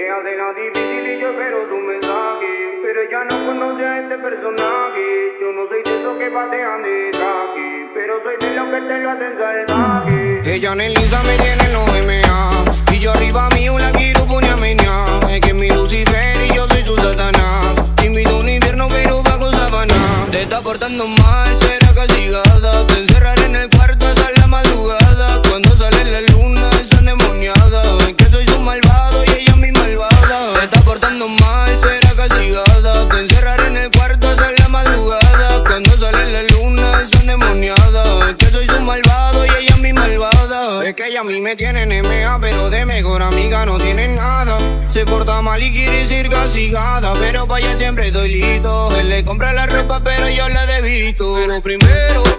le hace la difícil y yo espero tu mensaje. Pero ella no conoce a este personaje. Yo no soy de esos que patean de traje. Pero soy de los que te lo hacen salvaje. Ella en el Insta me tiene en los MA. Y yo arriba mío la quiero poner. Es que mi Lucifer y yo soy su Satanás. Te invito a un invierno pero bajo sabana. Te está portando mal, será castigada. Te encerraré en el cuarto hasta la madrugada. A mí me tiene en MA, pero de mejor amiga no tiene nada. Se porta mal y quiere ser castigada, pero vaya siempre doy listo. Él le compra la ropa, pero yo la debito. Pero primero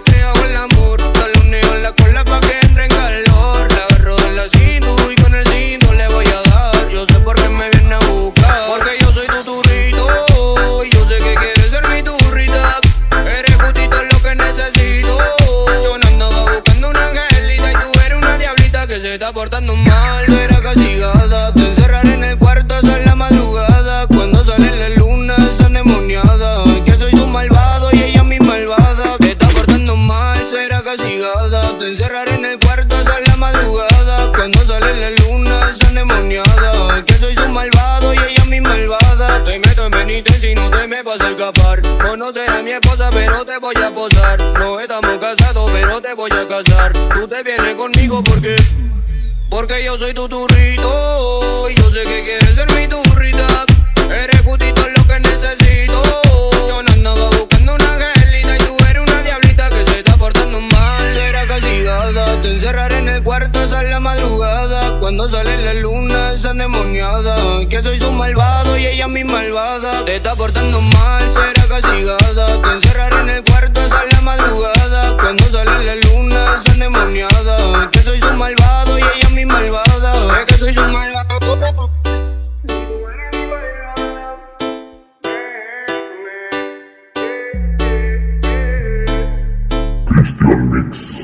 está portando mal. Será castigada, te encerraré en el cuarto hasta la madrugada. Cuando sale la luna es endemoniada. Que soy su malvado y ella mi malvada. Te está portando mal, será castigada. Te encerraré en el cuarto hasta la madrugada. Cuando sale la luna es endemoniada. Que soy su malvado y ella mi malvada. Te meto en penitencia y no te me vas a escapar. Conocer a mi esposa, pero te voy a posar. No estamos casados, pero te voy a casar. Tú te vienes conmigo porque. Porque yo soy tu turrito. Y yo sé que quieres ser mi turrita. Eres justito lo que necesito. Yo no andaba buscando una angelita. Y tú eres una diablita que se está portando mal. Será castigada. Te encerraré en el cuarto hasta la madrugada. Cuando sale la luna es endemoniada. Que soy su malvado y ella mi malvada. Te está portando mal. Mix.